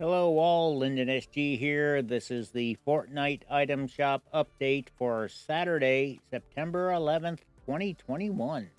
Hello all, Lyndon SG here. This is the Fortnite item shop update for Saturday, September 11th, 2021.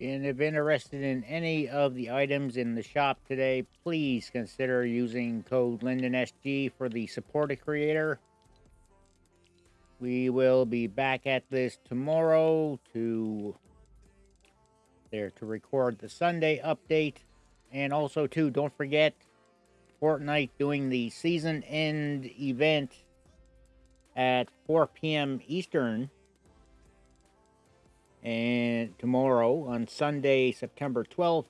And if interested in any of the items in the shop today, please consider using code LyndonSG for the support a creator. We will be back at this tomorrow to there to record the Sunday update. And also too, don't forget Fortnite doing the season end event at 4 p.m. Eastern and tomorrow, on Sunday, September 12th,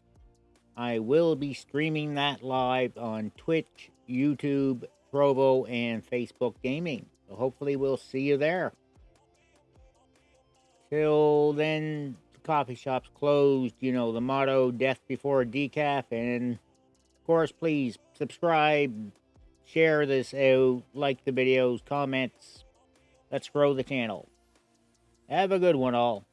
I will be streaming that live on Twitch, YouTube, Trovo, and Facebook Gaming. So hopefully we'll see you there. Till then, the coffee shop's closed. You know, the motto, death before decaf. And, of course, please subscribe, share this out, like the videos, comments. Let's grow the channel. Have a good one, all.